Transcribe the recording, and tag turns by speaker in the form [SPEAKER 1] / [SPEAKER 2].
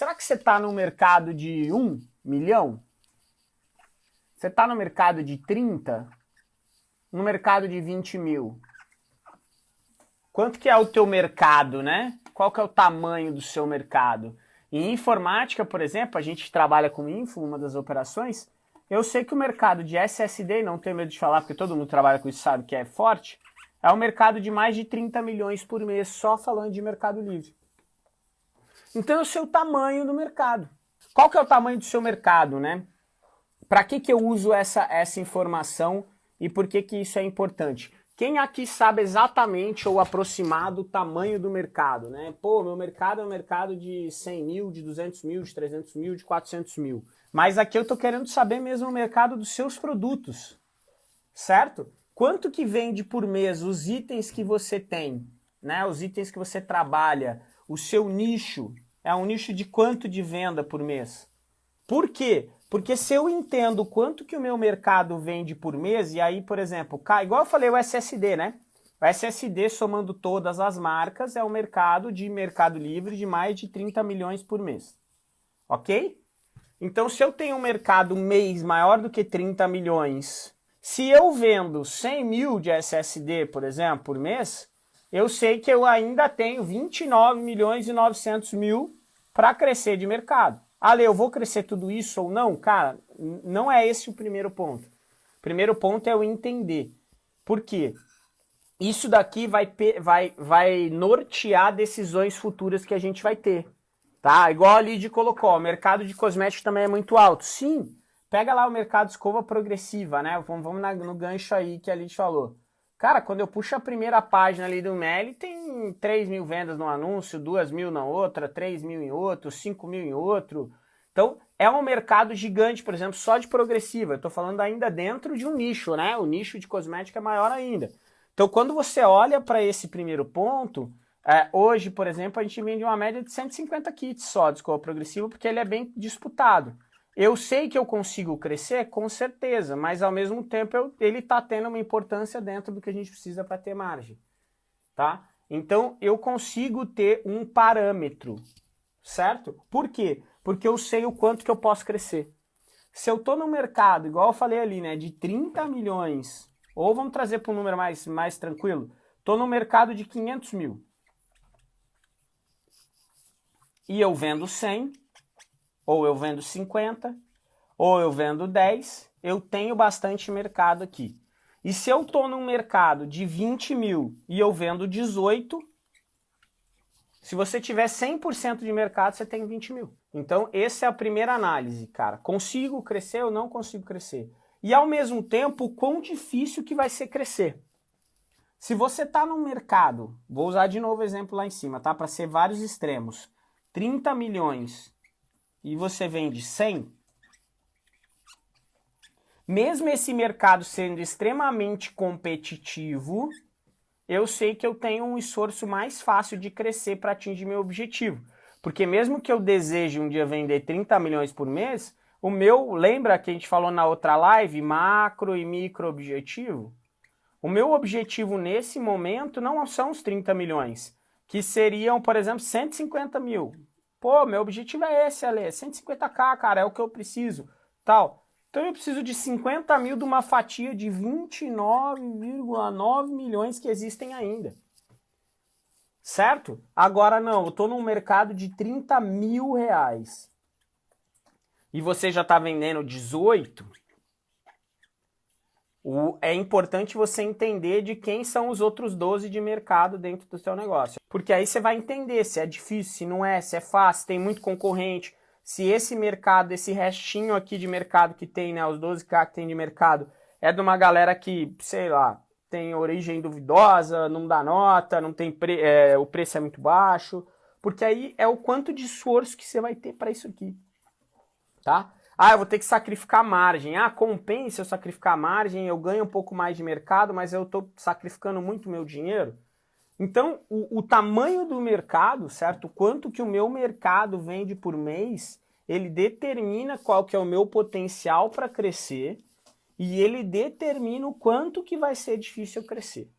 [SPEAKER 1] Será que você está no mercado de 1 milhão? Você está no mercado de 30? No mercado de 20 mil? Quanto que é o teu mercado, né? Qual que é o tamanho do seu mercado? Em informática, por exemplo, a gente trabalha com info, uma das operações, eu sei que o mercado de SSD, não tenho medo de falar porque todo mundo trabalha com isso sabe que é forte, é um mercado de mais de 30 milhões por mês, só falando de mercado livre. Então é o seu tamanho do mercado. Qual que é o tamanho do seu mercado, né? Para que, que eu uso essa, essa informação e por que, que isso é importante? Quem aqui sabe exatamente ou aproximado o tamanho do mercado, né? Pô, meu mercado é um mercado de 100 mil, de 200 mil, de 300 mil, de 400 mil. Mas aqui eu tô querendo saber mesmo o mercado dos seus produtos, certo? Quanto que vende por mês os itens que você tem, né? Os itens que você trabalha, o seu nicho, é um nicho de quanto de venda por mês? Por quê? Porque se eu entendo quanto que o meu mercado vende por mês, e aí, por exemplo, igual eu falei o SSD, né? O SSD, somando todas as marcas, é um mercado de mercado livre de mais de 30 milhões por mês. Ok? Então, se eu tenho um mercado mês maior do que 30 milhões, se eu vendo 100 mil de SSD, por exemplo, por mês, eu sei que eu ainda tenho 29 milhões e 900 mil para crescer de mercado. Ale, eu vou crescer tudo isso ou não? Cara, não é esse o primeiro ponto. O primeiro ponto é eu entender. Por quê? Isso daqui vai, vai, vai nortear decisões futuras que a gente vai ter. Tá? Igual a Lid colocou, o mercado de cosméticos também é muito alto. Sim, pega lá o mercado escova progressiva, né? Vamos, vamos na, no gancho aí que a Lid falou. Cara, quando eu puxo a primeira página ali do Meli, tem 3 mil vendas no anúncio, 2 mil na outra, 3 mil em outro, 5 mil em outro. Então, é um mercado gigante, por exemplo, só de progressiva. Eu estou falando ainda dentro de um nicho, né? O nicho de cosmética é maior ainda. Então, quando você olha para esse primeiro ponto, é, hoje, por exemplo, a gente vende uma média de 150 kits só de escova progressiva, porque ele é bem disputado. Eu sei que eu consigo crescer, com certeza, mas ao mesmo tempo eu, ele está tendo uma importância dentro do que a gente precisa para ter margem. Tá? Então eu consigo ter um parâmetro, certo? Por quê? Porque eu sei o quanto que eu posso crescer. Se eu estou no mercado, igual eu falei ali, né, de 30 milhões, ou vamos trazer para um número mais, mais tranquilo, estou no mercado de 500 mil. E eu vendo 100, ou eu vendo 50, ou eu vendo 10, eu tenho bastante mercado aqui. E se eu estou num mercado de 20 mil e eu vendo 18, se você tiver 100% de mercado, você tem 20 mil. Então, essa é a primeira análise, cara. Consigo crescer ou não consigo crescer? E, ao mesmo tempo, quão difícil que vai ser crescer. Se você está no mercado, vou usar de novo o exemplo lá em cima, tá? Para ser vários extremos. 30 milhões e você vende 100, mesmo esse mercado sendo extremamente competitivo, eu sei que eu tenho um esforço mais fácil de crescer para atingir meu objetivo. Porque mesmo que eu deseje um dia vender 30 milhões por mês, o meu, lembra que a gente falou na outra live, macro e micro objetivo? O meu objetivo nesse momento não são os 30 milhões, que seriam, por exemplo, 150 mil. Pô, meu objetivo é esse, Ale, 150k, cara, é o que eu preciso, tal. Então eu preciso de 50 mil de uma fatia de 29,9 milhões que existem ainda. Certo? Agora não, eu estou num mercado de 30 mil reais. E você já está vendendo 18, o, é importante você entender de quem são os outros 12 de mercado dentro do seu negócio. Porque aí você vai entender se é difícil, se não é, se é fácil, tem muito concorrente, se esse mercado, esse restinho aqui de mercado que tem, né, os 12k que tem de mercado, é de uma galera que, sei lá, tem origem duvidosa, não dá nota, não tem pre é, o preço é muito baixo, porque aí é o quanto de esforço que você vai ter para isso aqui, tá? Ah, eu vou ter que sacrificar margem. Ah, compensa eu sacrificar margem, eu ganho um pouco mais de mercado, mas eu estou sacrificando muito meu dinheiro. Então, o, o, tamanho do mercado, certo? Quanto que o meu mercado vende por mês, ele determina qual que é o meu potencial para crescer e ele determina o quanto que vai ser difícil eu crescer.